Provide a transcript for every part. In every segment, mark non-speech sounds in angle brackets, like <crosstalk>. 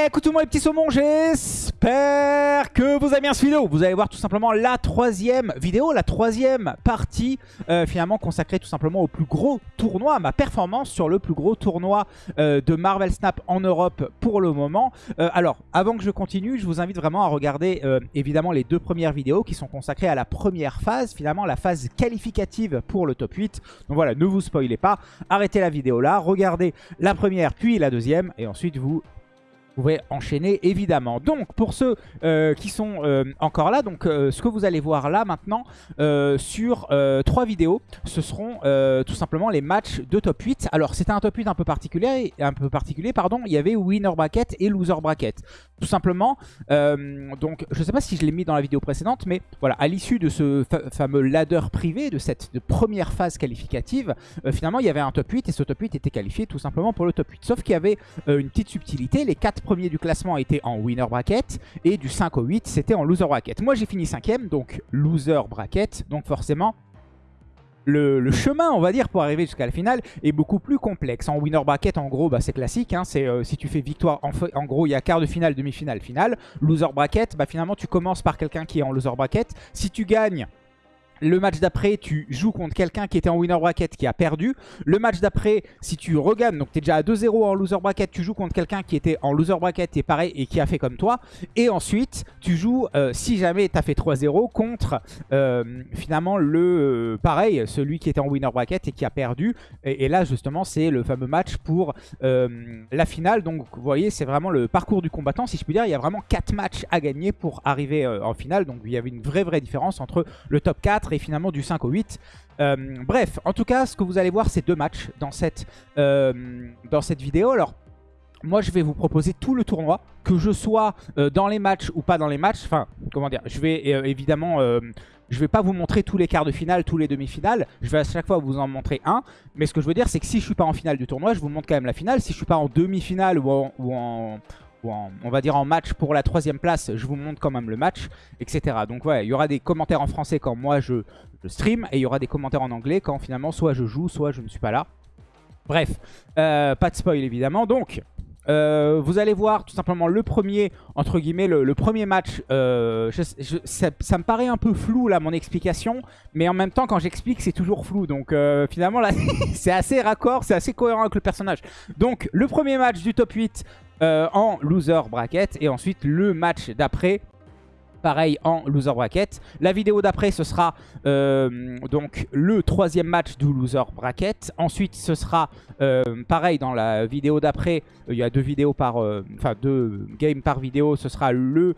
Et écoute tout le monde les petits saumons, j'espère que vous avez bien cette vidéo. Vous allez voir tout simplement la troisième vidéo, la troisième partie euh, finalement consacrée tout simplement au plus gros tournoi, ma performance sur le plus gros tournoi euh, de Marvel Snap en Europe pour le moment. Euh, alors, avant que je continue, je vous invite vraiment à regarder évidemment les deux premières vidéos qui sont consacrées à la première phase, finalement la phase qualificative pour le top 8. Donc voilà, ne vous spoilez pas, arrêtez la vidéo là, regardez la première puis la deuxième et ensuite vous pouvez enchaîner évidemment. Donc pour ceux euh, qui sont euh, encore là, donc euh, ce que vous allez voir là maintenant sur trois vidéos, ce seront tout simplement les matchs de top 8. Alors c'était un top 8 un peu particulier, un peu particulier pardon. Il y avait winner bracket et loser bracket. Tout simplement, donc je sais pas si je l'ai mis dans la vidéo précédente, mais voilà, à l'issue de ce fameux ladder privé, de cette première phase qualificative, finalement il y avait un top 8 et ce top 8 était qualifié tout simplement pour le top 8. Sauf qu'il y avait une petite subtilité, les premier du classement était en winner bracket et du 5 au 8 c'était en loser bracket. Moi j'ai fini 5ème donc loser bracket donc forcément le, chemin, on va dire, pour arriver jusqu'à la finale est beaucoup plus complexe. En winner bracket, en gros, bah, c'est classique. Hein, c'est euh, si tu fais victoire, en, en gros, il y a quart de finale, demi-finale, finale. Loser bracket, bah, finalement, tu commences par quelqu'un qui est en loser bracket. Si tu gagnes le match d'après, tu joues contre quelqu'un qui était en winner bracket qui a perdu. Le match d'après, si tu regagnes, donc tu es déjà à 2-0 en loser bracket, tu joues contre quelqu'un qui était en loser bracket et pareil et qui a fait comme toi. Et ensuite, tu joues, euh, si jamais tu as fait 3-0, contre euh, finalement le euh, pareil, celui qui était en winner bracket et qui a perdu. Et, là, justement, c'est le fameux match pour la finale. Donc, vous voyez, c'est vraiment le parcours du combattant, si je puis dire. Il y a vraiment 4 matchs à gagner pour arriver en finale. Donc, il y avait une vraie, vraie différence entre le top 4 et finalement du 5 au 8. Euh, bref, en tout cas, ce que vous allez voir, c'est deux matchs dans cette, euh, dans cette vidéo. Alors, moi, je vais vous proposer tout le tournoi, que je sois euh, dans les matchs ou pas dans les matchs. Enfin, comment dire, je vais évidemment... je vais pas vous montrer tous les quarts de finale, tous les demi-finales. Je vais à chaque fois vous en montrer un. Mais ce que je veux dire, c'est que si je suis pas en finale du tournoi, je vous montre quand même la finale. Si je suis pas en demi-finale ou ou en, on va dire en match pour la troisième place, je vous montre quand même le match, etc. Donc ouais, il y aura des commentaires en français quand moi je, stream, et il y aura des commentaires en anglais quand finalement soit je joue, soit je ne suis pas là. Bref, euh, pas de spoil évidemment. Donc, euh, vous allez voir tout simplement le premier, entre guillemets, le, premier match. Euh, ça, me paraît un peu flou là mon explication, mais en même temps quand j'explique c'est toujours flou. Donc finalement là <laughs> c'est assez raccord, c'est assez cohérent avec le personnage. Donc le premier match du top 8 euh, en loser bracket. Et ensuite, le match d'après, pareil en loser bracket. La vidéo d'après, ce sera euh, donc le troisième match du loser bracket. Ensuite, ce sera euh, pareil dans la vidéo d'après. Il y a deux vidéos par, enfin deux games par vidéo. Ce sera le.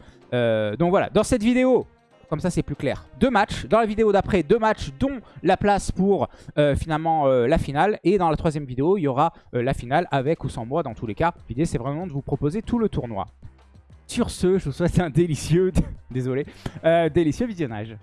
donc voilà, dans cette vidéo, comme ça, c'est plus clair. Deux matchs. Dans la vidéo d'après, deux matchs, dont la place pour euh, finalement euh, la finale. Et dans la troisième vidéo, il y aura euh, la finale avec ou sans moi. Dans tous les cas, l'idée, c'est vraiment de vous proposer tout le tournoi. Sur ce, je vous souhaite un délicieux, <laughs> désolé, délicieux visionnage.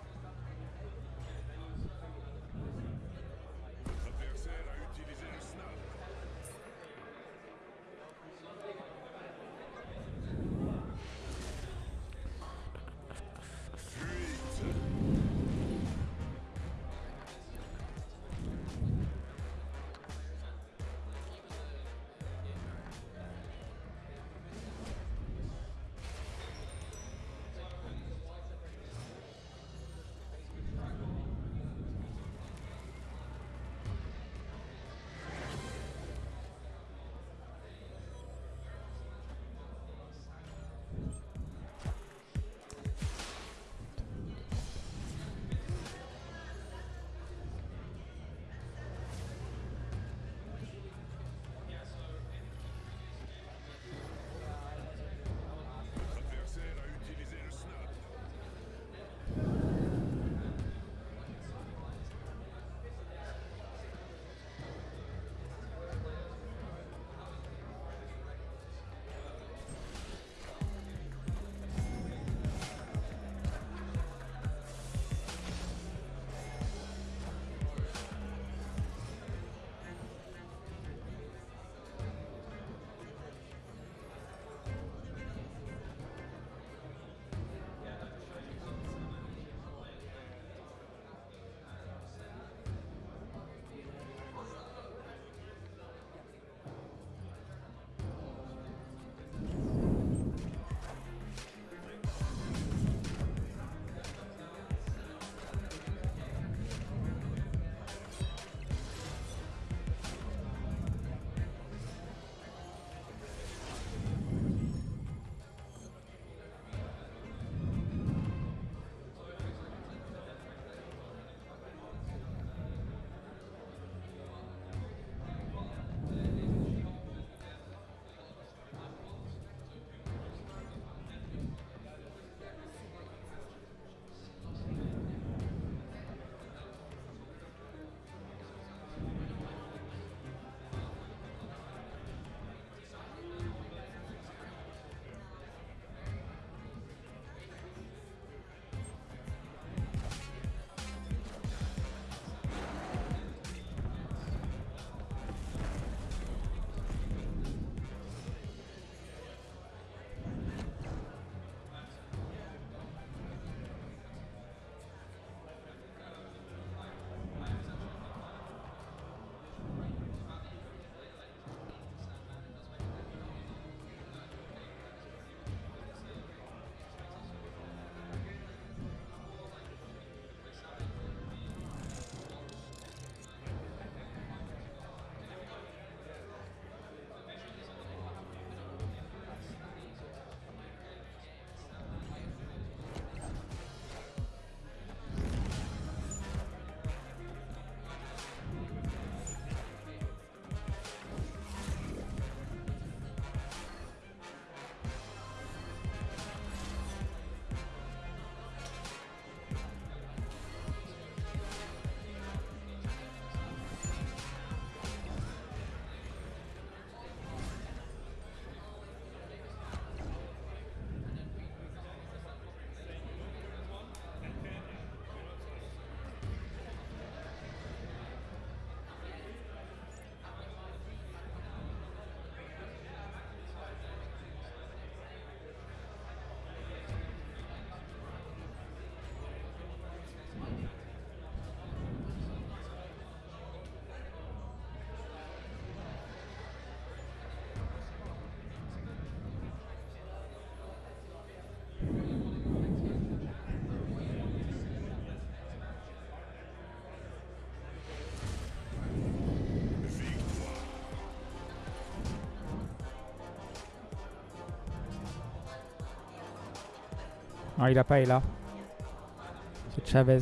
Non, il a pas, il a. C'est Chavez.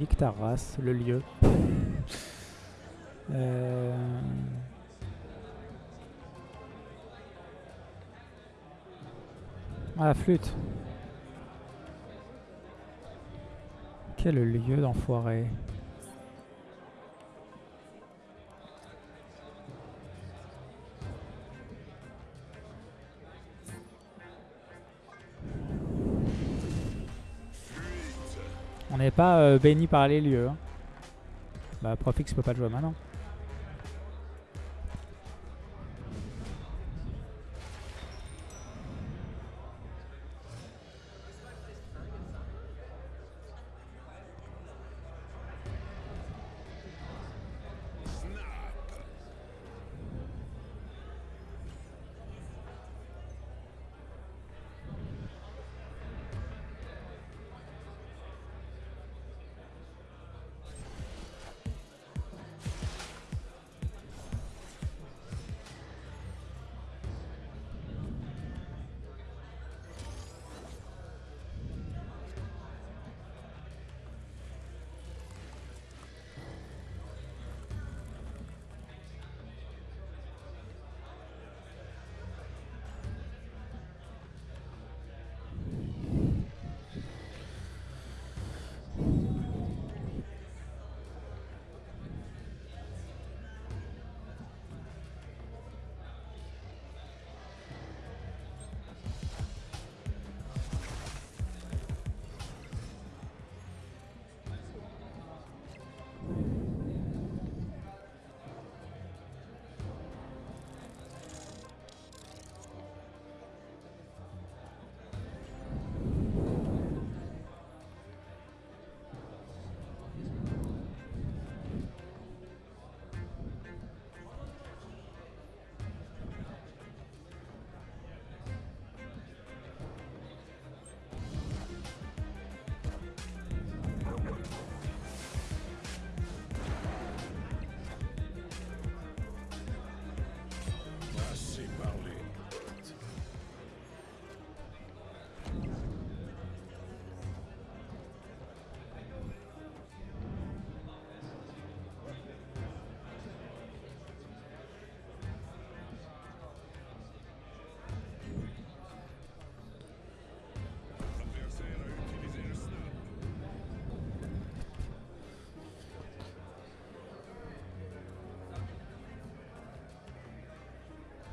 Nique race, le lieu. Euh... Ah, la flûte. Quel lieu d'enfoiré. On n'est pas béni par les lieux. hein. Bah, Profix peut pas le jouer maintenant.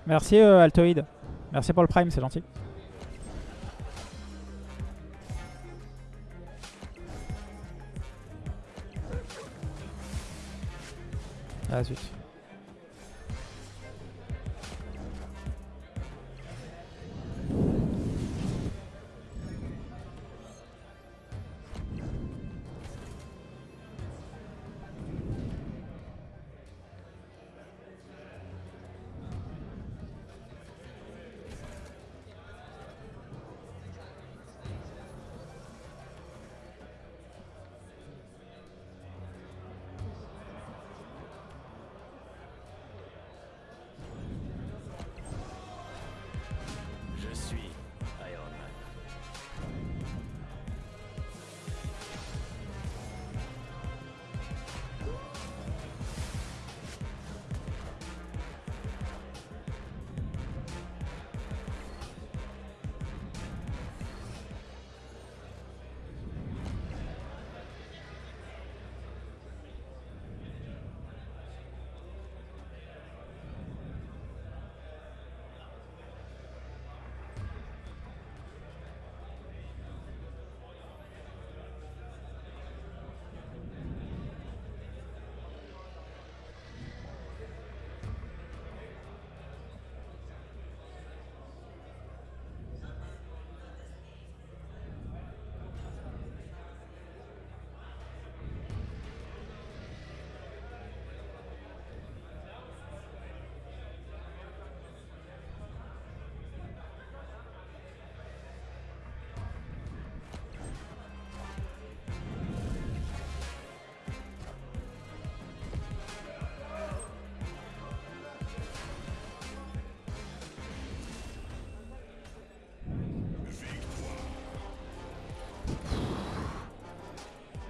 Merci euh, Altoid. Merci pour le prime, c'est gentil. Ah zut.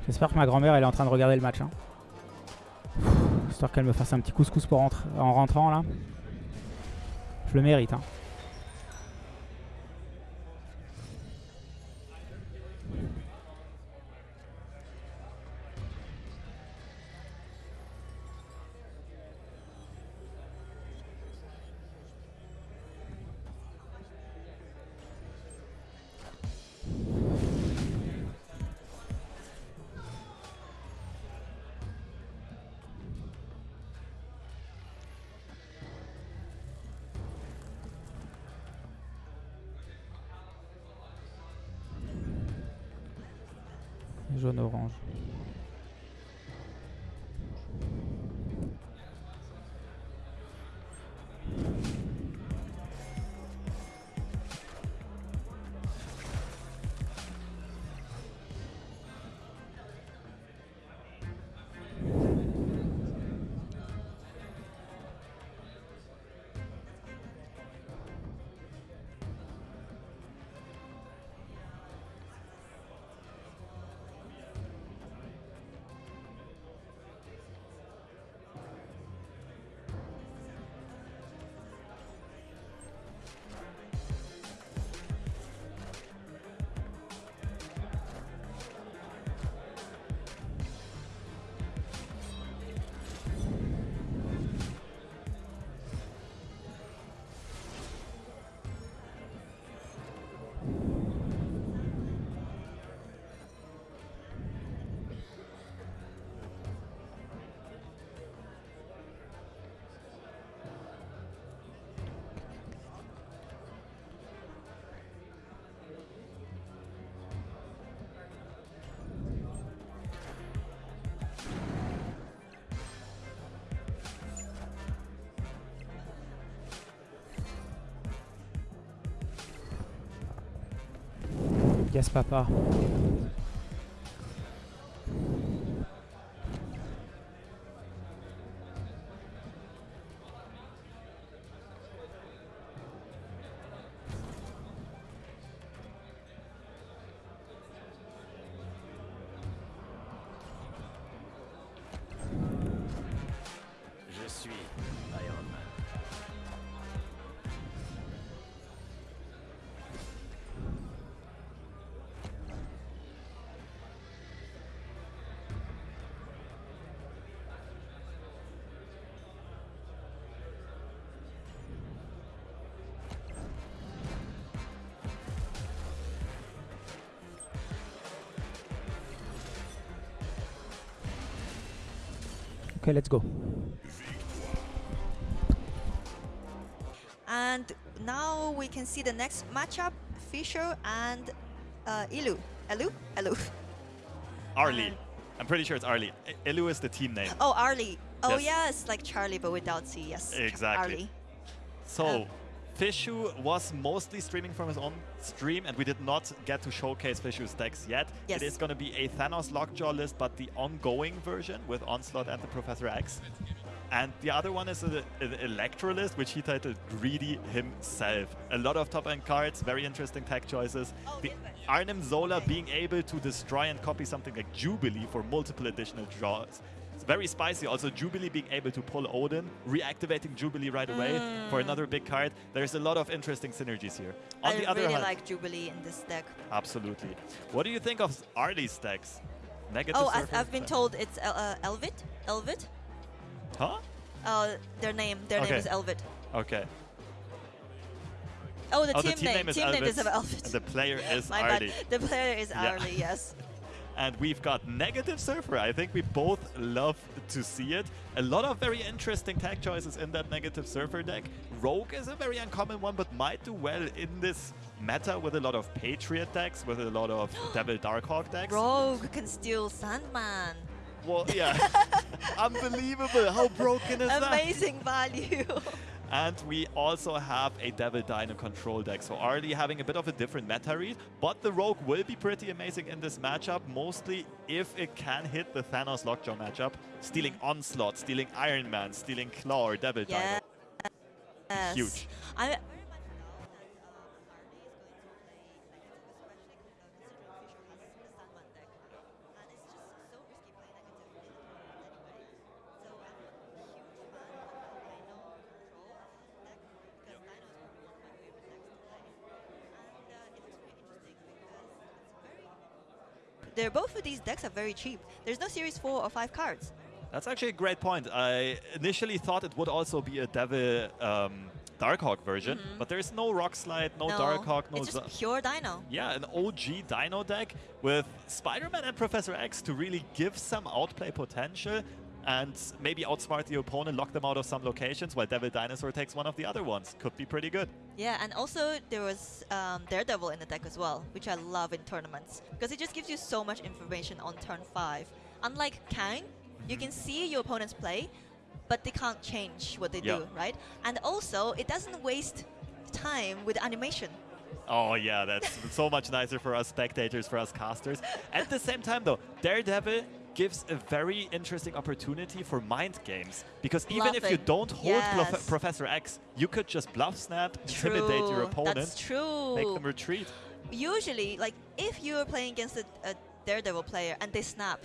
J'espère que ma grand-mère elle est en train de regarder le match. hein. Qu'elle me fasse un petit couscous pour en rentrant là. Je le mérite. Hein. Jaune-orange. Yes, papa. Ok, let's go. And now we can see the next matchup, Fisher and uh, Ilu. Elu? Elu. <laughs> Arlie. Uh, I'm pretty sure it's Arlie. I- Ilu is the team name. Oh, Arlie. Oh, Yes. yes, like Charlie, but without C. Yes. Exactly. Arlie. So, Uh, Fishu was mostly streaming from his own stream, and we did not get to showcase Fishu's decks yet. Yes. It is going to be a Thanos Lockjaw list, but the ongoing version with Onslaught and the Professor X. And the other one is a- an Electrolist, which he titled Greedy himself. A lot of top-end cards, very interesting tech choices. Oh, the. Arnim Zola being able to destroy and copy something like Jubilee for multiple additional draws. It's very spicy. Also, Jubilee being able to pull Odin, reactivating Jubilee right away for another big card. There's a lot of interesting synergies here. On Mm. I the other really hand, like Jubilee in this deck. absolutely. What do you think of Arlie's decks? Negative Oh, I, surface? I've been told it's El- uh, Elvit. Elvit? Huh? Uh, their name. Their name is Elvit. Okay. Oh, the oh, team, the team name, is team name is Elvis, the player <laughs> is My Arlie. bad. The player is Yeah. Arlie. Yes. And we've got Negative Surfer. I think we both love to see it. A lot of very interesting tech choices in that Negative Surfer deck. Rogue is a very uncommon one, but might do well in this meta with a lot of Patriot decks, with a lot of <gasps> Devil Darkhawk decks. Rogue can steal Sandman. Well, yeah. <laughs> Unbelievable. How broken is that? Amazing value. <laughs> And we also have a Devil Dino control deck. So Arlie having a bit of a different meta read, but the Rogue will be pretty amazing in this matchup, mostly if it can hit the Thanos Lockjaw matchup, stealing Onslaught, stealing Iron Man, stealing Claw or Devil yeah. Dino. Yes. Huge. I they're both of these decks are very cheap. There's no series four or five cards. That's actually a great point. I initially thought it would also be a Devil um, Darkhawk version, but there's no Rockslide, no, Darkhawk, no. It's just pure Dino. yeah, an OG Dino deck with Spider-Man and Professor X to really give some outplay potential and maybe outsmart the opponent, lock them out of some locations, while Devil Dinosaur takes one of the other ones. Could be pretty good. Yeah, and also there was um, Daredevil in the deck as well, which I love in tournaments because it just gives you so much information on turn five. Unlike Kang, you can see your opponent's play, but they can't change what they Yeah. do, right? And also, it doesn't waste time with animation. Oh yeah, that's <laughs> so much nicer for us spectators, for us casters. At the same time though, Daredevil gives a very interesting opportunity for mind games. Because even if you don't hold Yes. Professor X, you could just bluff snap, intimidate your opponent, That's true. make them retreat. Usually, like if you're playing against a, a Daredevil player and they snap,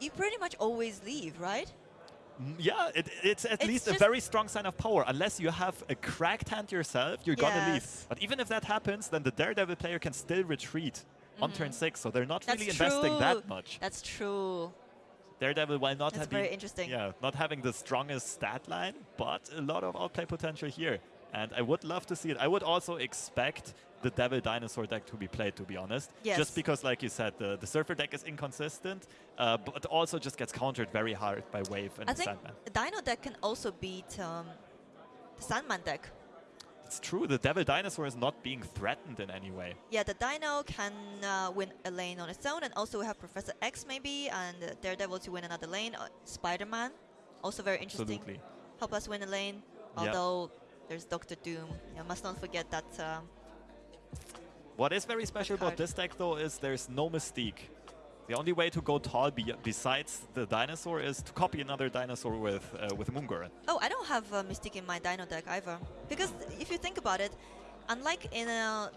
you pretty much always leave, right? Mm, Yeah, it, it's at It's least a very strong sign of power. Unless you have a cracked hand yourself, you're gonna leave. But even if that happens, then the Daredevil player can still retreat on turn six, so they're not Mm-hmm. That's really investing that much. That's true. Daredevil, while not That's having, very interesting. yeah, not having the strongest stat line, but a lot of outplay potential here. And I would love to see it. I would also expect the Devil Dinosaur deck to be played, to be honest. Yes. Just because, like you said, the, the Surfer deck is inconsistent, uh, but also just gets countered very hard by Wave and I think Sandman. Dino deck can also beat um, the Sandman deck. It's true, the Devil Dinosaur is not being threatened in any way. Yeah, the Dino can uh, win a lane on its own, and also we have Professor X maybe, and uh, Daredevil to win another lane. Uh, Spider-Man, also very interesting. Absolutely. Help us win a lane. Although there's Doctor Doom. Yeah, must not forget that. Um, What is very special about this deck, though, is there's no mystique. The only way to go tall be besides the dinosaur is to copy another dinosaur with uh, with Moongoran. Oh, I don't have uh, Mystique in my Dino deck either. Because if you think about it, unlike in a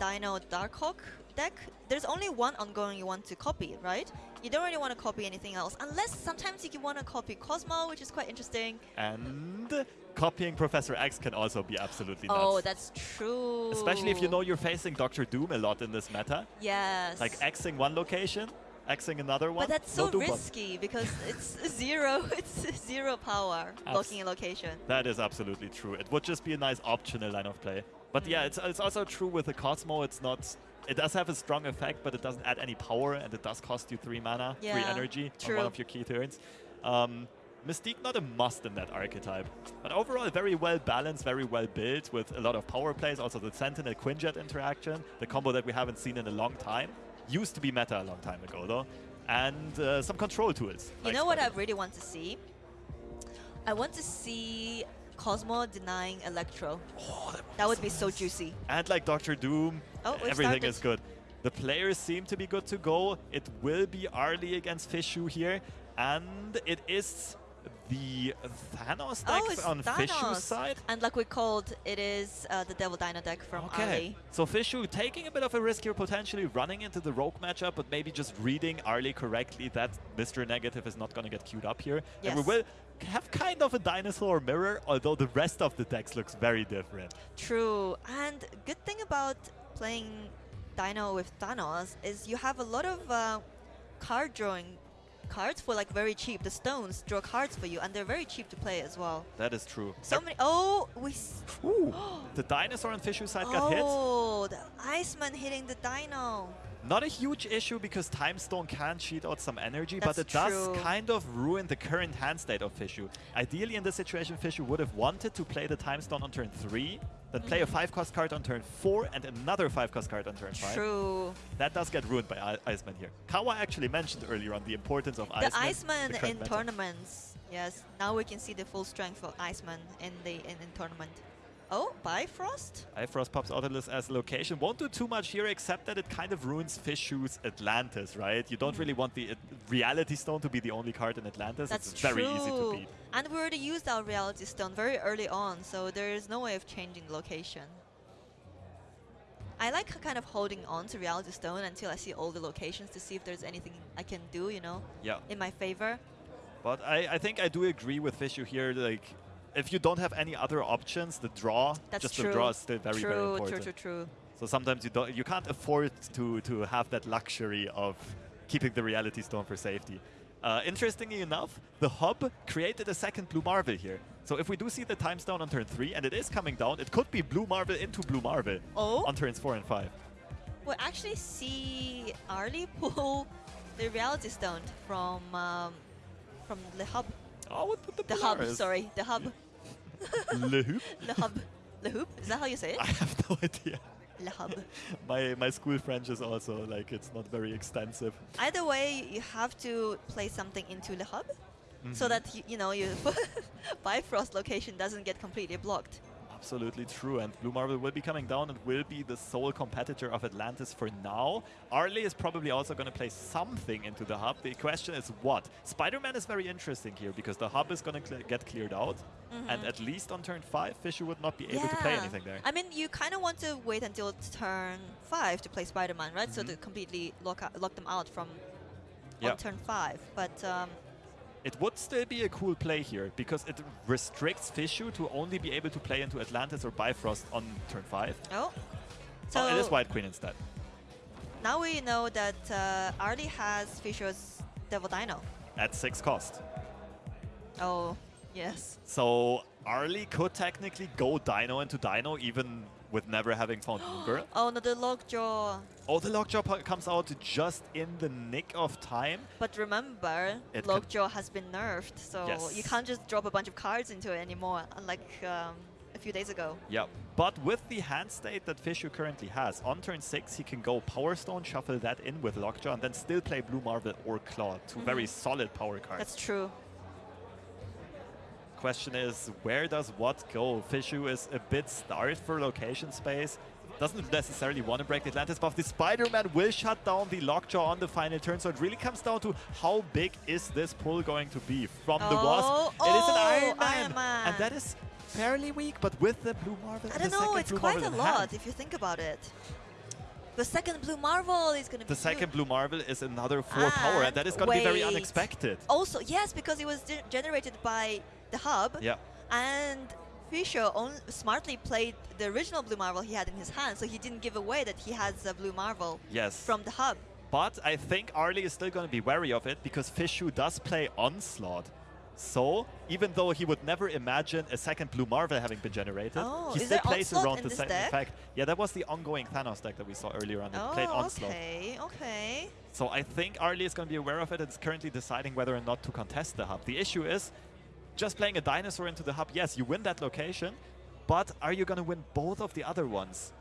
Dino Darkhawk deck, there's only one ongoing you want to copy, right? You don't really want to copy anything else. Unless sometimes you want to copy Cosmo, which is quite interesting. And copying Professor X can also be absolutely nuts. Oh, that's true. Especially if you know you're facing Doctor Doom a lot in this meta. Yes. Like Xing one location, Xing another one. But that's so Doom risky because it's <laughs> zero. <laughs> It's zero power blocking a location. That is absolutely true. It would just be a nice optional line of play. But yeah, it's, it's also true with the Cosmo. It's not. It does have a strong effect, but it doesn't add any power, and it does cost you three mana, three Yeah, energy on one of your key turns. Um, Mystique not a must in that archetype, but overall very well balanced, very well built with a lot of power plays. Also the Sentinel Quinjet interaction, the combo that we haven't seen in a long time, used to be meta a long time ago though, and uh, some control tools. You like know what I really want to see? I want to see Cosmo denying Electro. Oh, that That would be so juicy. And like Doctor Doom, Oh, everything started. is good. The players seem to be good to go. It will be Arlie against Fishu here. And it is the Thanos deck oh, on. Fishu's side. And like we called, it is uh, the Devil Dino deck from Okay, Arlie. so Fishu taking a bit of a risk here, potentially running into the Rogue matchup, but maybe just reading Arlie correctly that Mr. Negative is not going to get queued up here. And we will have kind of a dinosaur mirror, although the rest of the decks looks very different. True. And good thing about playing Dino with Thanos is you have a lot of uh, card drawing cards for like very cheap. The stones draw cards for you, and they're very cheap to play as well. That is true. So many. Oh, we. s- <gasps> Ooh, the dinosaur on Fishu's side got hit. Oh, the Iceman hitting the Dino. Not a huge issue because Time Stone can cheat out some energy, but That's it does kind of ruin the current hand state of Fishu. Ideally, in this situation, Fishu would have wanted to play the Time Stone on turn 3, then play a Mm. 5 cost card on turn 4, and another 5 cost card on turn 5. True. That does get ruined by I Iceman here. Kawa actually mentioned earlier on the importance of The Iceman. Iceman the current in meta. tournaments. Yes, now we can see the full strength of Iceman in the in, in tournament. Oh, Bifrost? Bifrost pops Autolus as a location. Won't do too much here, except that it kind of ruins Fishu's Atlantis, right? You don't really want the uh, Reality Stone to be the only card in Atlantis. That's it's very true. easy to beat. And we already used our Reality Stone very early on, so there is no way of changing the location. I like kind of holding on to Reality Stone until I see all the locations to see if there's anything I can do, you know, Yeah. in my favor. But I, I think I do agree with Fishu here. Like, if you don't have any other options, the draw, That's just true. the draw is still very, true, very important. true, true. So sometimes you don't, you can't afford to to have that luxury of keeping the Reality Stone for safety. Uh, interestingly enough, the hub created a second Blue Marvel here. So if we do see the Time Stone on turn 3, and it is coming down, it could be Blue Marvel into Blue Marvel Oh. on turns 4 and 5. We actually see Arlie pull <laughs> the Reality Stone from um, from the hub. Oh, what the The hub, sorry, the hub. <laughs> Le Hoop? the hub. The hoop? Is that how you say it? I have no idea. Le hub. My my school French is also like it's not very extensive. Either way, you have to place something into the hub so Mhm. that you, you know your <laughs> Bifrost location doesn't get completely blocked. Absolutely true, and Blue Marvel will be coming down and will be the sole competitor of Atlantis for now. Arlie is probably also going to play something into the hub. The question is what? Spider-Man is very interesting here because the hub is going to cl get cleared out, and at least on turn 5, Fisher would not be able to play anything there. I mean, you kind of want to wait until turn five to play Spider-Man, right? So to Mhm. completely lock lock them out from Yeah. on turn five. But um, It would still be a cool play here because it restricts Fishu to only be able to play into Atlantis or Bifrost on turn 5. oh, so oh, it is White Queen instead. now we know that uh, Arlie has Fisher's Devil Dino. At 6 cost. Oh, yes. So Arlie could technically go Dino into Dino even with never having found <gasps> Uber. Oh no, the Lockjaw. Oh, the Lockjaw comes out just in the nick of time. But remember, It Lockjaw has been nerfed, so you can't just drop a bunch of cards into it anymore, unlike um, a few days ago. Yeah, but with the hand state that Fishu currently has, on turn 6 he can go Power Stone, shuffle that in with Lockjaw, and then still play Blue Marvel or Claw, 2 very solid power cards. That's true. Question is, where does what go? Fishu is a bit starved for location space. Doesn't necessarily want to break the Atlantis buff. The Spider-Man will shut down the Lockjaw on the final turn, so it really comes down to how big is this pull going to be from the Wasp. Oh, it is an oh, Iron Man, Iron Man. and that is fairly weak, but with the Blue Marvel I don't know, it's Blue quite Marvel a lot hand, if you think about it. The second Blue Marvel is going to be The second. Blue Marvel is another 4 ah, power, and that is going to be very unexpected. Also, yes, because it was generated by the hub, Yeah. and Fisher smartly played the original Blue Marvel he had in his hand, so he didn't give away that he has a Blue Marvel Yes. from the hub. But I think Arlie is still going to be wary of it because Fishu does play Onslaught. So, even though he would never imagine a second Blue Marvel having been generated, Oh, he still plays around the same deck? effect. Yeah, that was the ongoing Thanos deck that we saw earlier on. It played Oh, Onslaught. okay, okay. So I think Arlie is going to be aware of it and is currently deciding whether or not to contest the hub. The issue is, just playing a dinosaur into the hub, yes, you win that location, but are you going to win both of the other ones?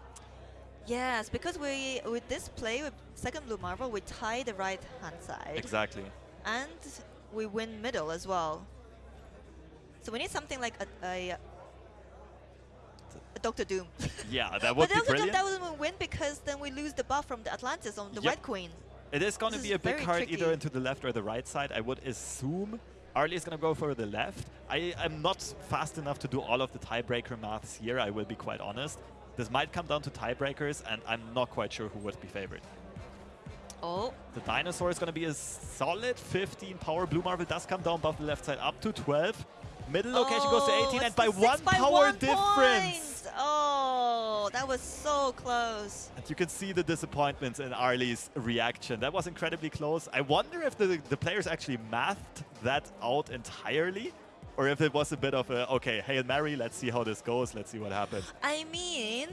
Yes, because we with this play with second Blue Marvel, we tie the right hand side. Exactly. and we win middle as well. So we need something like a, a, a Doctor Doom. <laughs> Yeah, that would but be brilliant. that wouldn't win because then we lose the buff from the Atlantis on the Yep. White Queen. It is going to be a big card either into the left or the right side. I would assume Arlie is going to go for the left. I am not fast enough to do all of the tiebreaker maths here, I will be quite honest. This might come down to tiebreakers, and I'm not quite sure who would be favored. Oh, The dinosaur is going to be a solid 15 power. Blue Marvel does come down above the left side up to 12. Middle location oh, goes to Oh, 18, and by one by power one difference. Oh, that was so close. And you can see the disappointments in Arlie's reaction. That was incredibly close. I wonder if the, the players actually mathed that out entirely, or if it was a bit of a, okay, Hail Mary, let's see how this goes, let's see what happens. I mean,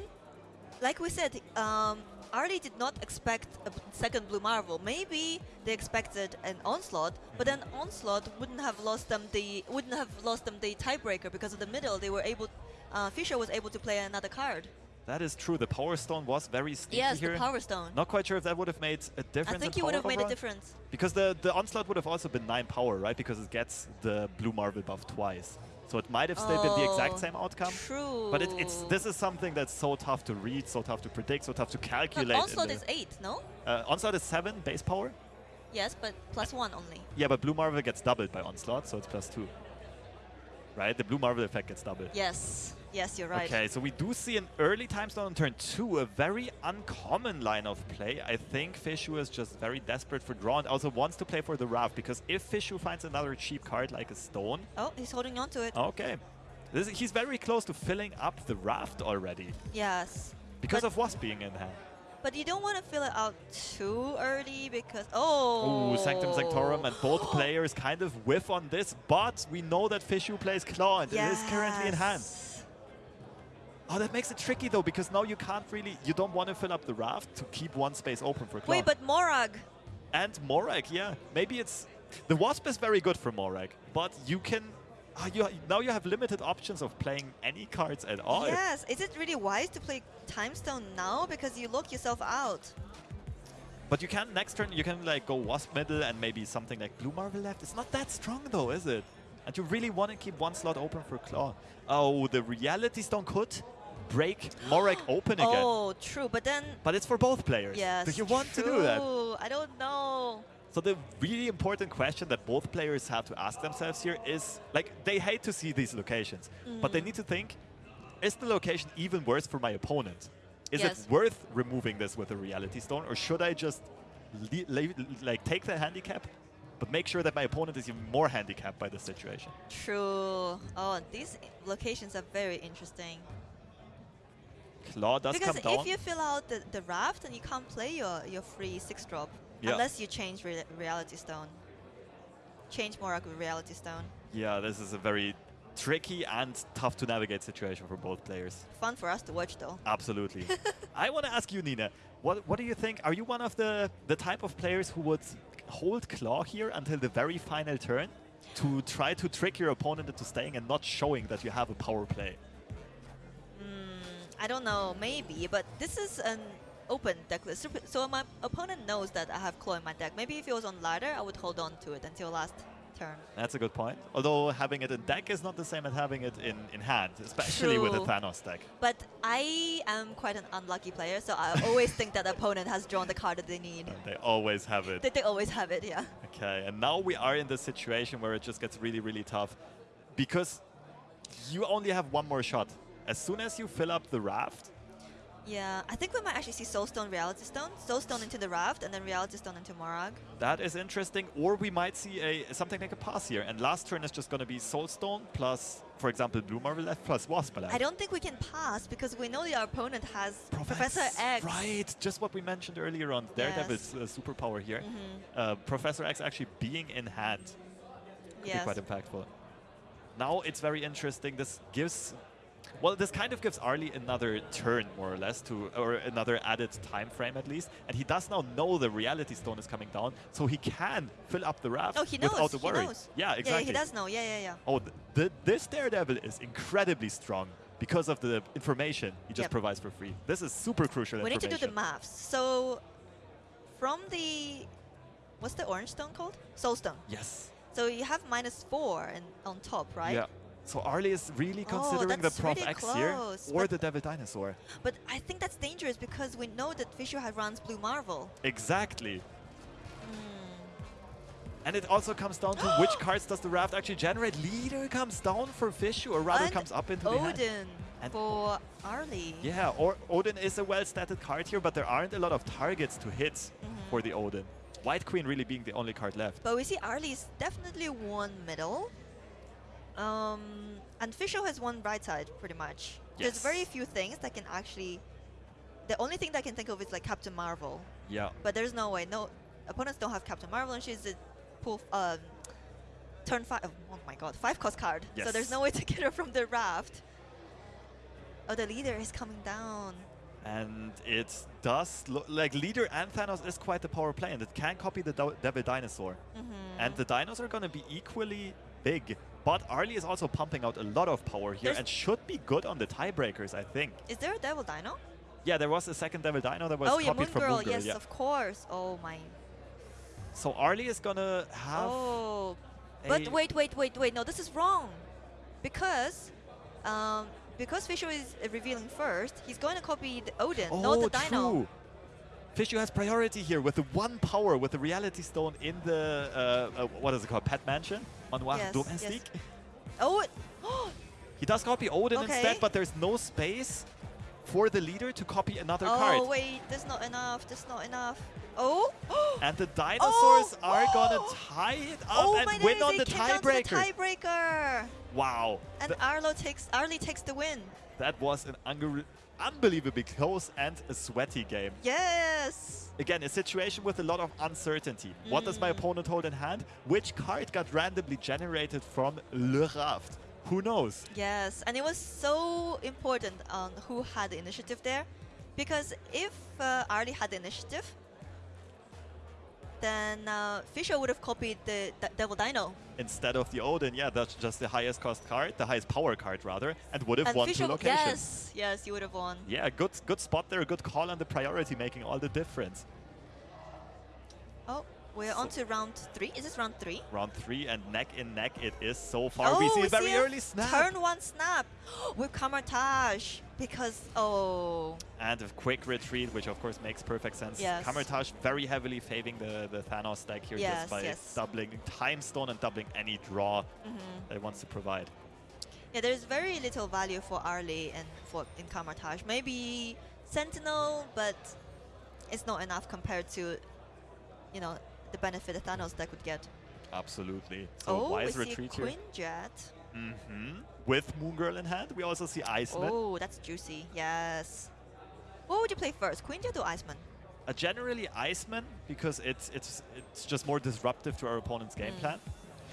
like we said, um, Arlie did not expect a second Blue Marvel. Maybe they expected an Onslaught, but then Onslaught wouldn't have lost them the wouldn't have lost them the tiebreaker because of the middle. They were able, uh, Fisher was able to play another card. That is true. The Power Stone was very sneaky Yes, here. the Power Stone. Not quite sure if that would have made a difference I think in he would have made a difference. Because the, the Onslaught would have also been 9 power, right? Because it gets the Blue Marvel buff twice. So it might have still been the exact Oh, same outcome. True. But it, it's this is something that's so tough to read, so tough to predict, so tough to calculate. in Onslaught is eight, no? uh, Onslaught is 7 base power. Yes, but plus one only. Yeah, but Blue Marvel gets doubled by Onslaught, so it's plus 2. Right? The Blue Marvel effect gets doubled. Yes, yes, you're right. Okay, so we do see an early time stone on turn two, a very uncommon line of play. I think Fishu is just very desperate for draw and also wants to play for the raft because if Fishu finds another cheap card like a stone, Oh, he's holding on to it. okay. This, he's very close to filling up the raft already Yes. because But- of Wasp being in hand. But you don't want to fill it out too early because oh. Ooh, Sanctum Sanctorum and both oh. <gasps> players kind of whiff on this, but we know that Fishu plays Claw and it is currently in hand. Oh, that makes it tricky though, because now you can't really, you don't want to fill up the raft to keep one space open for Claw. Wait, but Morag. and Morag, yeah. Maybe it's, the Wasp is very good for Morag, but you can, ah, you, now you have limited options of playing any cards at all. Yes. Is it really wise to play Time Stone now because you lock yourself out? But you can, next turn, you can like go Wasp middle and maybe something like Blue Marvel left. It's not that strong though, is it? And you really want to keep one slot open for Claw. Oh, the Reality Stone could break <gasps> Morag open again. Oh, true. But then But it's for both players. yes. Do you want to do that? true. I don't know. So the really important question that both players have to ask themselves here is, like, they hate to see these locations, but Mm. they need to think, is the location even worse for my opponent? Is Yes. it worth removing this with a Reality Stone, or should I just like take the handicap, but make sure that my opponent is even more handicapped by the situation? True. Oh, these locations are very interesting. Claw does because come down. if you fill out the, the raft, and you can't play your, your free six drop Yeah. unless you change re Reality Stone. Change Morag with Reality Stone. yeah, this is a very tricky and tough to navigate situation for both players. Fun for us to watch though. Absolutely. <laughs> I want to ask you, Nina, what, what do you think? Are you one of the, the type of players who would hold Claw here until the very final turn to try to trick your opponent into staying and not showing that you have a power play? Mm, I don't know, maybe, but this is an open deck list. So my opponent knows that I have Claw in my deck. Maybe if it was on ladder, I would hold on to it until last turn. That's a good point. Although having it in deck is not the same as having it in, in hand, especially with a True. Thanos deck. But I am quite an unlucky player, so I always think that the opponent has drawn the card that they need. And they always have it. They, they always have it, yeah. Okay, and now we are in the situation where it just gets really, really tough because you only have one more shot. As soon as you fill up the raft, Yeah, I think we might actually see Soulstone, Reality Stone. Soulstone into the Raft, and then Reality Stone into Morag. that is interesting. Or we might see a something like a pass here. And last turn is just going to be Soulstone plus, for example, Blue Marvel left plus Wasp left. I don't think we can pass because we know that our opponent has Professor X. Right, just what we mentioned earlier on Daredevil's uh, superpower here. Mhm. Uh, Professor X actually being in hand could Yes. be quite impactful. Now it's very interesting. This gives, well, this kind of gives Arlie another turn, more or less, to or another added time frame at least. And he does now know the Reality Stone is coming down, so he can fill up the raft Oh, he knows. without the he knows. Yeah, exactly. Yeah, he does know. Yeah, yeah, yeah. Oh, th th this Daredevil is incredibly strong because of the information he just Yep. provides for free. This is super crucial We need to do the maths. So, from the what's the orange stone called? Soulstone. Yes. So you have minus four and on top, right? Yeah. So Arlie is really Oh, considering the that's Prof really X here or but- the Devil Dinosaur. But I think that's dangerous because we know that has runs Blue Marvel. Exactly. Hmm. And it also comes down to which <gasps> cards does the raft actually generate. Leader comes down for Fishu or rather And comes up into the hand. Odin And- for Arlie. Yeah, or Odin is a well-statted card here, but there aren't a lot of targets to hit Mm-hmm. for the Odin. White Queen really being the only card left. But we see Arlie is definitely one middle. Um, and Fisher has one right side, pretty much. There's very few things that can actually... The only thing that I can think of is like Captain Marvel. Yeah. But there's no way. No opponents don't have Captain Marvel, and she's a pull um, turn five. Oh my God, five cost card. So there's no way to <laughs> get her from the raft. Oh, the leader is coming down. And it does look like Leader and Thanos is quite the power play, and it can copy the Devil Dinosaur. Mhm. And the dinos are going to be equally big. But Arlie is also pumping out a lot of power here There's- and should be good on the tiebreakers, I think. Is there a Devil Dino? Yeah, there was a second Devil Dino that was oh yeah, copied Moon from Girl. Moon Girl. yes, yeah. of course. Oh my. So Arlie is going to have Oh, but wait, wait, wait, wait. No, this is wrong. Because, um, because Fisher is revealing first, he's going to copy the Odin, Oh, not the Dino. Fishu has priority here with the one power, with the Reality Stone in the, uh, uh, what is it called, Pet Mansion? Manoir Yes, Domestique. Oh, it, <gasps> He does copy Odin Okay. instead, but there's no space for the leader to copy another oh card. Oh, wait, there's not enough. There's not enough. Oh, <gasps> And the dinosaurs Oh! are gonna Oh! tie it up oh and win on the tiebreaker. tiebreaker. wow. And Th- Arlo takes Arlie takes the win. that was an unbelievably close and a sweaty game. Yes. Again, a situation with a lot of uncertainty. What does my Mm. opponent hold in hand? Which card got randomly generated from Le Raft? Who knows? Yes, and it was so important on who had the initiative there, because if uh, Arlie had the initiative, then uh, Fisher would have copied the, the Devil Dino. Instead of the Odin, yeah, that's just the highest cost card, the highest power card rather, and would have and won Fisher, two locations. yes, yes, you would have won. Yeah, good good spot there, a good call on the priority, making all the difference. Oh, we're So- on to round three. Is this round three? Round three and neck in neck it is so far. oh, we see a very a early snap. Turn one snap <gasps> with Kamar-Taj because oh And a quick retreat, which of course makes perfect sense. Yes. Kamar-Taj very heavily favoring the, the Thanos deck here Yes, just by yes. doubling Time Stone and doubling any draw mhm. that it wants to provide. yeah. There's very little value for Arlie and for in Kamar-Taj. Maybe Sentinel, but it's not enough compared to you know the benefit that Thanos deck would get. Absolutely. So oh, wise we see retreat here. Jet. hmm With Moon Girl in hand, we also see Iceman. Oh, that's juicy. Yes. What would you play first, Quinjet or Iceman? Uh, generally Iceman because it's it's it's just more disruptive to our opponent's game Mm. plan.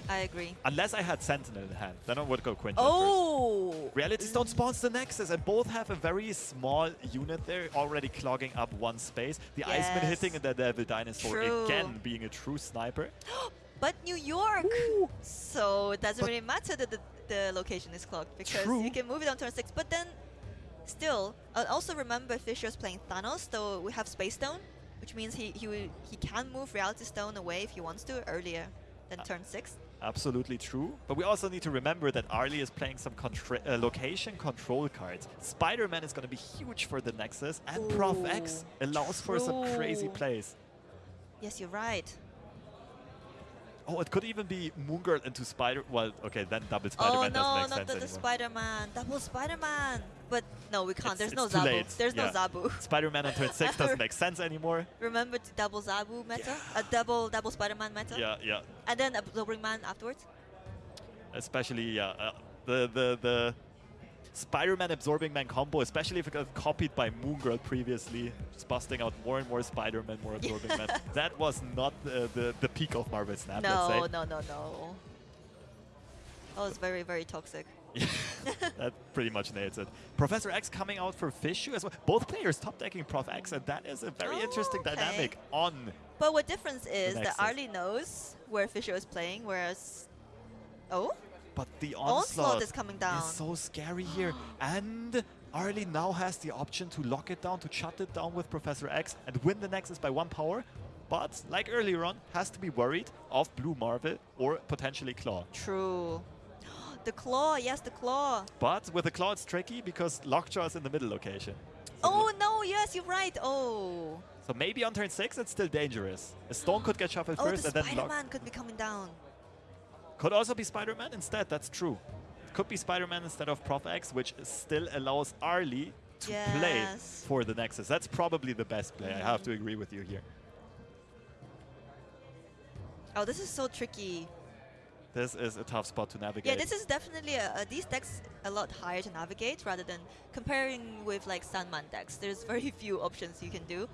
I agree. Unless I had Sentinel in hand, then I would go first. Oh! Reality Stone spawns the Nexus, and both have a very small unit there, already clogging up one space. The Iceman Yes. hitting the Devil Dinosaur True. again, being a true sniper. <gasps> But New York! So it doesn't But- really matter that the, the location is clogged, because True. you can move it on turn 6. But then, still, uh, also remember Fisher's playing Thanos, so we have Space Stone, which means he, he, will, he can move Reality Stone away if he wants to earlier than Uh, turn 6. Absolutely true. But we also need to remember that Arlie is playing some contra- uh, location control cards. Spider-Man is going to be huge for the Nexus, and Prof X Ooh, allows for some crazy plays. Yes, you're right. Oh, it could even be Moon Girl into Spider. Well, okay, then double oh Spider-Man oh, no, doesn't make not sense the, the. Spider-Man. Double Spider-Man. But no, we can't. It's- There's it's no Zabu. late. There's Yeah. no Zabu. Spider-Man on turn six <laughs> doesn't make sense anymore. Remember the double Zabu meta? A double double Spider-Man meta? Yeah, yeah. And then Absorbing Man afterwards? Especially yeah, uh, the the the Spider-Man absorbing man combo, especially if it got copied by Moon Girl previously, just busting out more and more Spider-Man, more absorbing man. <laughs> That was not the, the the peak of Marvel Snap. no, let's say. no, no, no. That was very, very toxic. <laughs> that pretty much nails it. Professor X coming out for Fishu as well. Both players top decking Prof X, and that is a very oh, interesting Okay. dynamic on. But what difference is that. Arlie knows where Fisher is playing, whereas... Oh? But the Onslaught onslaught, is coming down. is so scary here. and Arlie now has the option to lock it down, to shut it down with Professor X and win the Nexus by one power. But like earlier on, has to be worried of Blue Marvel or potentially Claw. True. The claw, yes, the claw. But with the Claw, it's tricky because Lockjaw is in the middle location. So Oh no, yes, you're right. Oh. So maybe on turn six, it's still dangerous. A stone could get shuffled Oh, first the and then lock. Spider-Man could be coming down. Could also be Spider-Man instead, that's true. Could be Spider-Man instead of Prof X, which still allows Arlie to play for the Nexus. That's probably the best play, I have to agree with you here. Oh, this is so tricky. This is a tough spot to navigate. Yeah, this is definitely a, these decks a lot higher to navigate rather than comparing with like Sunman decks. There's very <laughs> few options you can do.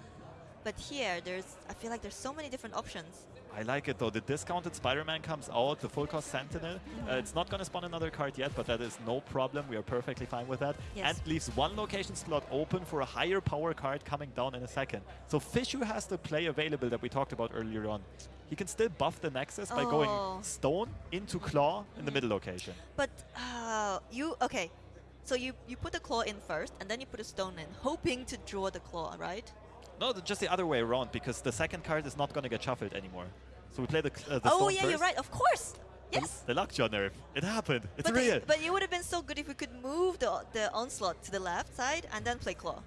But here, there's I feel like there's so many different options. I like it though. The discounted Spider-Man comes out, the full cost Sentinel. Uh, it's not going to spawn another card yet, but that is no problem. We are perfectly fine with that. Yes. And leaves one location slot open for a higher power card coming down in a second. So Fishu has the play available that we talked about earlier on. He can still buff the Nexus by going Oh. Stone into Claw in the middle location. But uh, you okay? So you you put the claw in first, and then you put a stone in, hoping to draw the claw, right? No, just the other way around because the second card is not going to get shuffled anymore. So we play the, uh, the oh yeah, first. you're right. Of course. Yes. The-. The Lockjaw nerf. It happened. It's but, real. the- but it would have been so good if we could move the the onslaught to the left side and then play claw.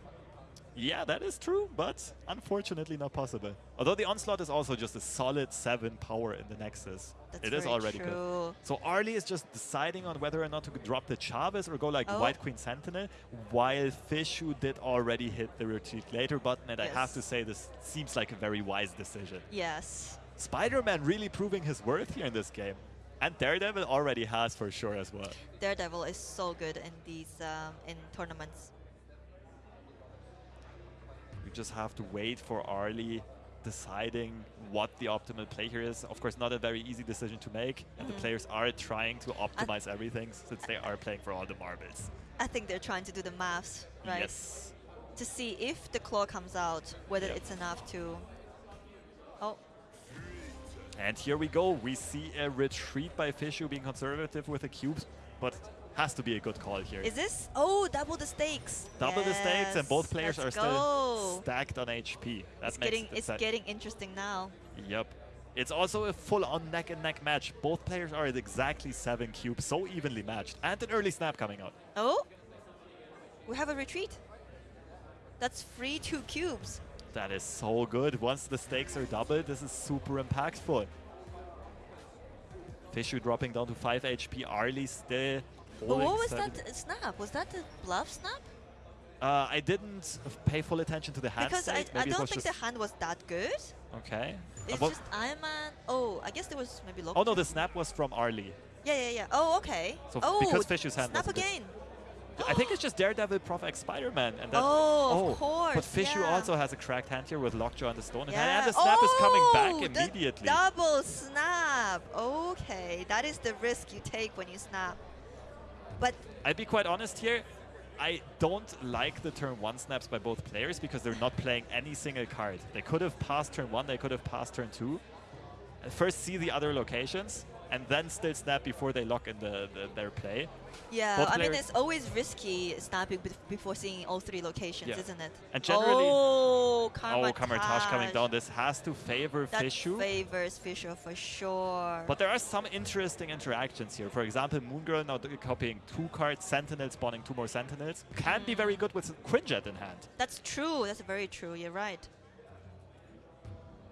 Yeah, that is true, but unfortunately not possible. Although the Onslaught is also just a solid 7 power in the Nexus. That's it is very already good. So Arlie is just deciding on whether or not to drop the Chavez or go like Oh. White Queen Sentinel, while Fishu did already hit the retreat later button, and I have to say this seems like a very wise decision. Yes. Spider-Man really proving his worth here in this game. And Daredevil already has for sure as well. Daredevil is so good in these um, in tournaments. We just have to wait for Arlie deciding what the optimal play here is. Of course, not a very easy decision to make, and the Mhm. players are trying to optimize everything since they are playing for all the marbles. I think they're trying to do the maths, right? Yes. To see if the claw comes out, whether Yep. it's enough to. Oh, And here we go. We see a retreat by Fishu being conservative with the cubes, but has to be a good call here. is this? Oh, double the stakes. Double the stakes, and both players let's are still stacked on HP. That It's makes getting it it's getting interesting now. Yep. It's also a full-on neck-and-neck match. Both players are at exactly seven cubes, so evenly matched. And an early snap coming out. Oh, we have a retreat. That's free two cubes. That is so good. Once the stakes are doubled, this is super impactful. Fishu dropping down to 5 HP. Arlie still But what was that snap? Was that the bluff snap? Uh, I didn't pay full attention to the hand Because I, state. I don't think the hand was that good. okay. Uh, It's what- just Iron Man. Oh, I guess there was maybe lock. oh no, the snap was from Arlie. Yeah, yeah, yeah. Oh, okay. So oh, because Fishu's hand snap again. I think it's just Daredevil, Prof X, Spider-Man, and then Oh, of course. But Fishu yeah. also has a cracked hand here with Lockjaw and the stone in hand, and the snap is coming Oh, back the immediately. Double snap. Okay, that is the risk you take when you snap. But I'd be quite honest here. I don't like the turn one snaps by both players because they're not playing any single card. They could have passed turn one, they could have passed turn two. First see the other locations, and then still snap before they lock in the, the their play. yeah, Both I mean, it's always risky snapping before seeing all three locations, Yeah. isn't it? And generally- oh, Karma oh, Kamar-Taj coming down. This has to favor That Fishu. favors Fisher for sure. But there are some interesting interactions here. For example, Moon Girl now copying two cards, Sentinel spawning two more Sentinels. Can be very good with Quinjet in hand. That's true. That's very true. You're right.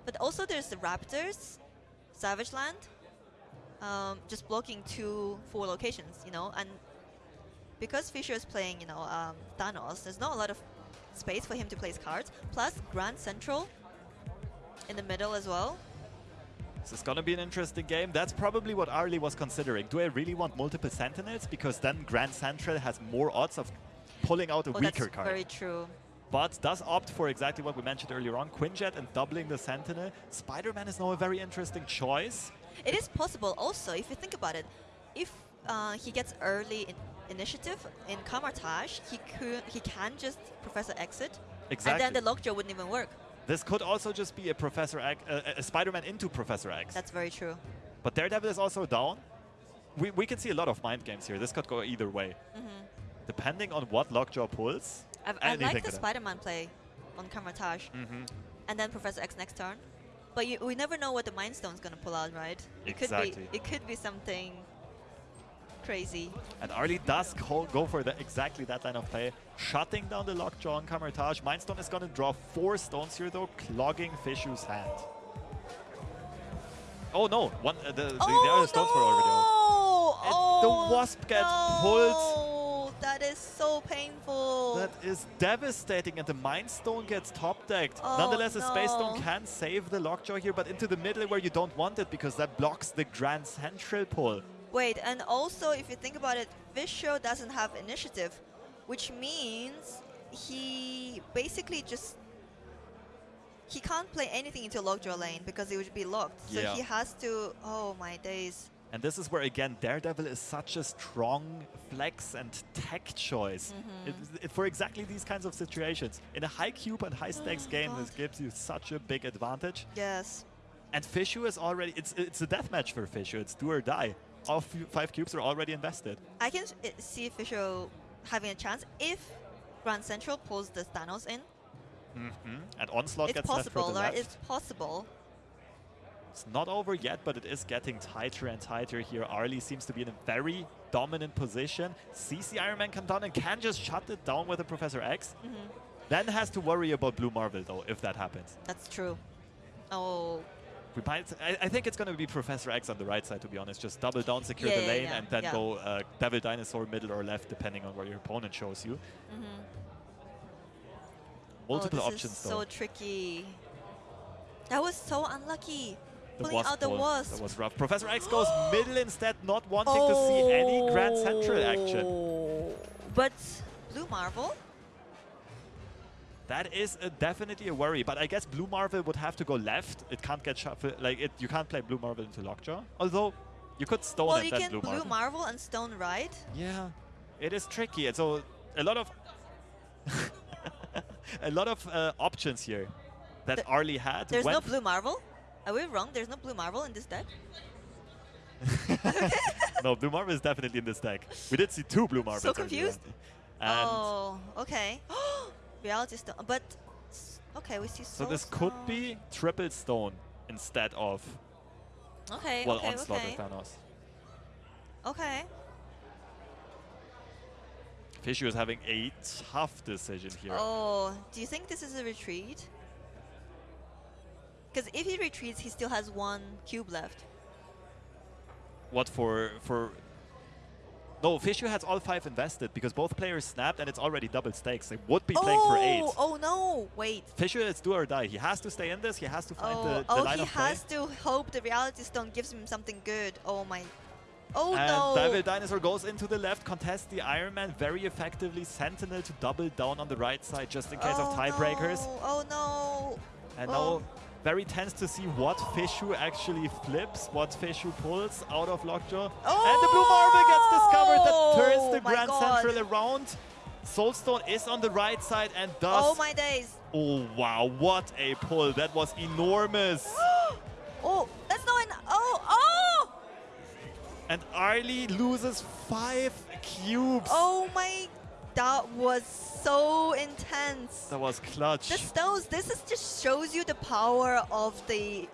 But also there's the Raptors, Savage Land, um, just blocking two four locations, you know, and because Fisher is playing, you know, um, Thanos, there's not a lot of space for him to place cards. Plus Grand Central in the middle as well. This is gonna be an interesting game. That's probably what Arlie was considering. Do I really want multiple Sentinels? Because then Grand Central has more odds of pulling out a Oh, weaker that's card. very true. but does opt for exactly what we mentioned earlier on, Quinjet and doubling the Sentinel. Spider-Man is now a very interesting choice. It is possible also, if you think about it, if uh, he gets early in initiative in Kamar-Taj, he could he can just Professor Exit, Exactly. and then the Lockjaw wouldn't even work. This could also just be a Professor X, uh, a Spider-Man into Professor X. That's very true. But Daredevil is also down. We, we can see a lot of mind games here. This could go either way. hmm Depending on what Lockjaw pulls. I, I like the. Spider-Man play on Kamar-Taj, Mm-hmm. and then Professor X next turn. But you, we never know what the Mind Stone's gonna pull out, right? It Exactly. could be it could be something crazy. And Arlie does go, go for the, exactly that line of play, shutting down the Lockjaw on Kamar-Taj. Mindstone is going to draw four stones here, though, clogging Fishu's hand. Oh no, one, uh, the, the, the other stones were already out. And Oh, the Wasp gets pulled. pulled. That is so painful. That is devastating, and the Mind Stone gets top decked. Oh, Nonetheless, the Space Stone can save the Lockjaw here, but into the middle where you don't want it because that blocks the Grand Central pull. Wait, and also if you think about it, Visho doesn't have initiative, which means he basically just he can't play anything into Lockjaw lane because it would be locked. So Yeah. he has to. Oh my days. And this is where, again, Daredevil is such a strong flex and tech choice Mm-hmm. It- it- for exactly these kinds of situations. In a high cube and high stakes Oh, game, God. this gives you such a big advantage. Yes. And Fishu is already, it's, it's a death match for Fishu. It's do or die. All five cubes are already invested. I can see Fishu having a chance if Grand Central pulls the Thanos in. Mm -hmm. And Onslaught it's gets left possible, the right? left. It's possible. It's not over yet, but it is getting tighter and tighter here. Arlie seems to be in a very dominant position. CC Iron Man come down and can just shut it down with a Professor X. Mhm. Then has to worry about Blue Marvel, though, if that happens. That's true. Oh, We might, I, I think it's going to be Professor X on the right side, to be honest. Just double down, secure Yeah, the yeah, lane, yeah, and then go uh, Devil Dinosaur middle or left, depending on where your opponent shows you. mhm. Multiple oh, this options, is though. so tricky. That was so unlucky. Wasp out the wasp. That was rough. Professor X goes <gasps> middle instead, not wanting to see any Grand Central action. Oh. But Blue Marvel? That is a, definitely a worry, but I guess Blue Marvel would have to go left. It can't get shuffled. Like it, you can't play Blue Marvel into Lockjaw. Although you could stone well, it you can Blue, blue Marvel. marvel and stone right. Yeah, it is tricky. And so a lot of <laughs> a lot of uh, options here that The- Arlie had. There's no blue marvel. Are we wrong? There's no blue marvel in this deck. <laughs> no, Blue Marvel is definitely in this deck. We did see two Blue Marvels. earlier confused. oh, okay. <gasps> Reality stone, but okay, we see. so this could be triple stone instead of Okay. well okay. onslaught okay. with Thanos. Okay. Fishu is having a tough decision here. Oh, do you think this is a retreat? Because if he retreats, he still has one cube left. What for for No, Fishu has all five invested because both players snapped and it's already double stakes. They would be playing oh, for eight. Oh, oh no! Wait. Fisher is do or die. He has to stay in this. He has to find Oh, the, the oh, line of play. Oh, he has to hope the reality stone gives him something good. Oh my. Oh and no! Devil Dinosaur goes into the left, contests the Iron Man very effectively. Sentinel to double down on the right side just in case oh of tiebreakers. No. Oh no! And Oh. now very tense to see what Fishu actually flips, what Fishu pulls out of Lockjaw. And the Blue Marvel gets discovered that turns Oh the my Grand God. Central around. Soulstone is on the right side and does. Oh my days! Oh wow, what a pull. That was enormous. <gasps> Oh, that's not an. Oh, oh! and Arlie loses five cubes. Oh my. That was so intense. That was clutch. The stones, this is just shows you the power of the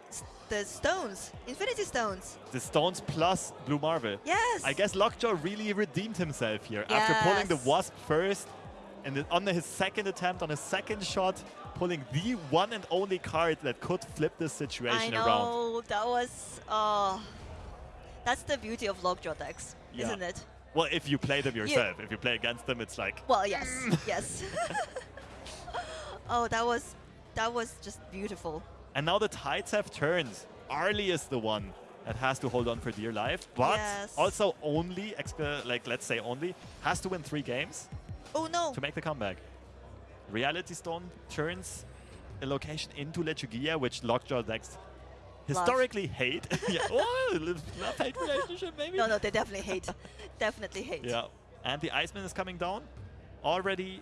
the stones, Infinity Stones. The Stones plus Blue Marvel. Yes. I guess Lockjaw really redeemed himself here after pulling the Wasp first and on his second attempt, on his second shot, pulling the one and only card that could flip this situation I know around. that was. Uh, that's the beauty of Lockjaw decks, Yeah. isn't it? Well, if you play them yourself, if you play against them, it's like Well, yes, mm. yes. <laughs> oh, that was that was just beautiful. And now the tides have turned. Arlie is the one that has to hold on for dear life, but Yes. also only, like let's say only, has to win three games Oh no! to make the comeback. Reality Stone turns a location into Lechuguilla, which Lockjaw decks historically hate. <laughs> yeah, oh, love-hate <laughs> relationship maybe? No, no, they definitely hate. <laughs> definitely hate. Yeah, and the Iceman is coming down. Already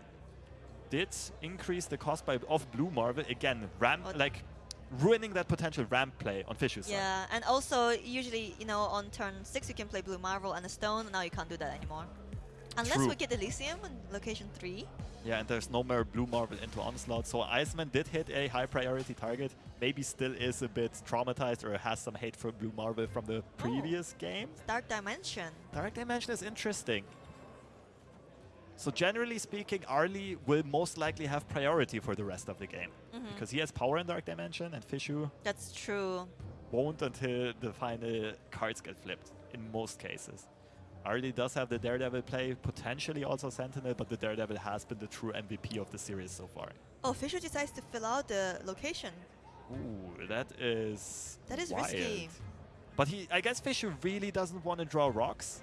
did increase the cost by of Blue Marvel again. Ramp What? like ruining that potential ramp play on Fish's side. Yeah, and also usually, you know, on turn six you can play Blue Marvel and a Stone. Now you can't do that anymore, unless True. we get Elysium in location three. Yeah, and there's no more Blue Marvel into Onslaught. So Iceman did hit a high priority target. Maybe still is a bit traumatized or has some hate for Blue Marvel from the previous game. Dark Dimension. Dark Dimension is interesting. So generally speaking, Arlie will most likely have priority for the rest of the game. Mhm. Because he has power in Dark Dimension and Fishu That's true. won't until the final cards get flipped, in most cases. Arlie does have the Daredevil play, potentially also Sentinel, but the Daredevil has been the true MVP of the series so far. Oh, Fisher decides to fill out the location. Ooh, that is That is wild. risky. But he, I guess Fishu really doesn't want to draw rocks,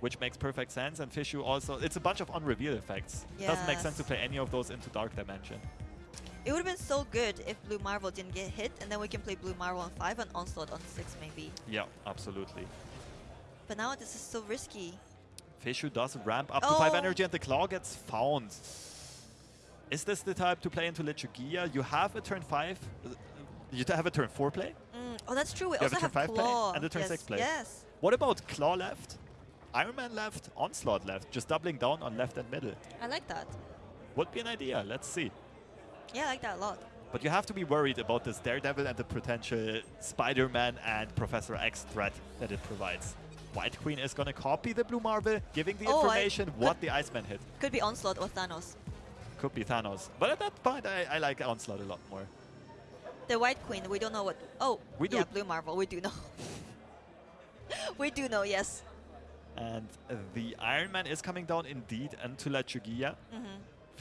which makes perfect sense. And Fishu also, it's a bunch of unrevealed effects. Doesn't make sense to play any of those into Dark Dimension. It would have been so good if Blue Marvel didn't get hit, and then we can play Blue Marvel on 5 and Onslaught on 6 maybe. Yeah, absolutely. But now this is so risky. Fishu does ramp up to 5 Oh. energy and the claw gets found. Is this the type to play into Lechuguilla? You have a turn 5, uh, you have a turn 4 play. Mm, oh, that's true. We You have a turn have five play Claw. and a turn yes. six play. Yes. What about claw left, Iron Man left, Onslaught left? Just doubling down on left and middle. I like that. Would be an idea, let's see. Yeah, I like that a lot. But you have to be worried about this Daredevil and the potential Spider-Man and Professor X threat that it provides. White Queen is going to copy the Blue Marvel, giving the Oh, I- information what the Iceman hit. Could be Onslaught or Thanos. Could be Thanos. But at that point, I, I like Onslaught a lot more. The White Queen, we don't know what. Oh, We yeah. Blue Marvel, we do know. <laughs> we do know, yes. And the Iron Man is coming down indeed into Lechuguilla. hmm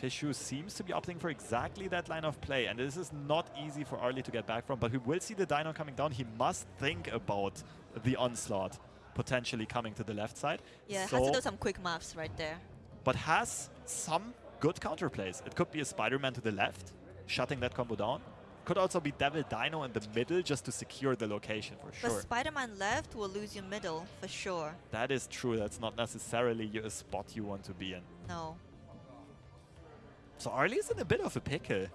Fishu seems to be opting for exactly that line of play, and this is not easy for Arlie to get back from, but we will see the Dino coming down. He must think about the onslaught potentially coming to the left side. Yeah, so, has to do some quick maths right there. but has some good counterplays. It could be a Spider-Man to the left, shutting that combo down. Could also be Devil Dino in the middle just to secure the location for sure. But. Spider-Man left will lose your middle for sure. That is true. That's not necessarily a spot you want to be in. No. So Arlie is in a bit of a pickle.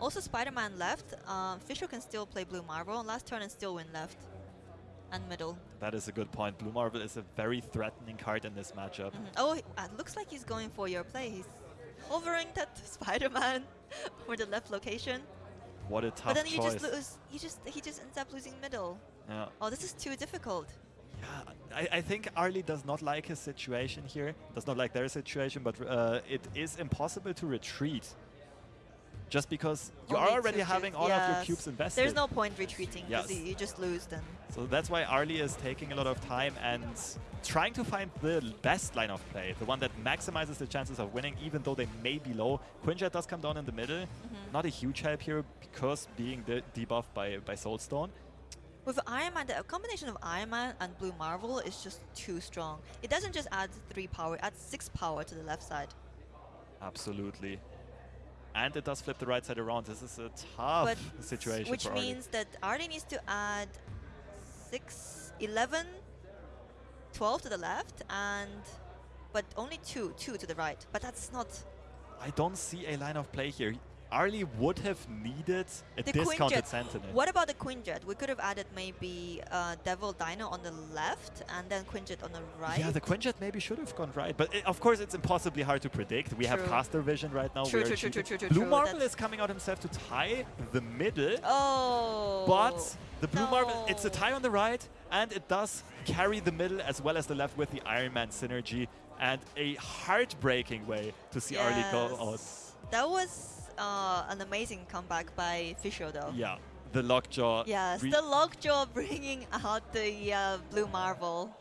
Also, Spider-Man left. Um, Fisher can still play Blue Marvel on last turn and still win left and middle. That is a good point. Blue Marvel is a very threatening card in this matchup. Mhm. Oh, he- uh, looks like he's going for your play. He's hovering <laughs> that Spider-Man <laughs> for the left location. What a tough but then you choice. just lose. You just he just ends up losing middle. yeah. Oh, this is too difficult. Yeah, I, I think Arlie does not like his situation here, does not like their situation, but uh, it is impossible to retreat. Just because you Only are already two having all of your cubes invested. There's no point retreating because Yes. you, just lose then. So that's why Arlie is taking a lot of time and trying to find the best line of play, the one that maximizes the chances of winning, even though they may be low. Quinjet does come down in the middle. Mm-hmm. Not a huge help here because being de debuffed by, by Soulstone. With Iron Man, the combination of Iron Man and Blue Marvel is just too strong. It doesn't just add 3 power, it adds 6 power to the left side. Absolutely. And it does flip the right side around. This is a tough But situation Which means that Arlie needs to add 6, 11, 12 to the left, and but only 2, 2 to the right. But that's not I don't see a line of play here. Arlie would have needed a the discounted. Sentinel. What about the Quinjet? We could have added maybe uh, Devil Dino on the left and then Quinjet on the right. Yeah, the Quinjet maybe should have gone right, but i of course it's impossibly hard to predict. We have True. caster vision right now. True, are true, true, true, true, Blue true, Marvel is coming out himself to tie the middle, Oh. but the Blue Marvel, it's a tie on the right, and it does carry the middle as well as the left with the Iron Man synergy, and a heartbreaking way to see Arlie go out. That was uh, an amazing comeback by Fisher, though. Yeah, the lockjaw. Yes, the Lockjaw bringing out the uh, Blue Marvel.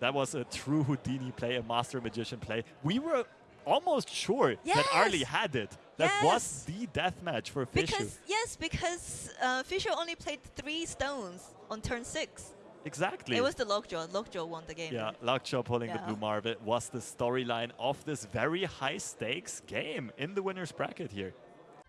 That was a true Houdini play, a Master Magician play. We were almost sure that Arlie had it. That was the death match for Fishu. Because yes, because uh, Fisher only played three stones on turn six. Exactly. It was the Lockjaw. Lockjaw won the game. yeah, Lockjaw pulling the Blue Marvel was the storyline of this very high stakes game in the winner's bracket here.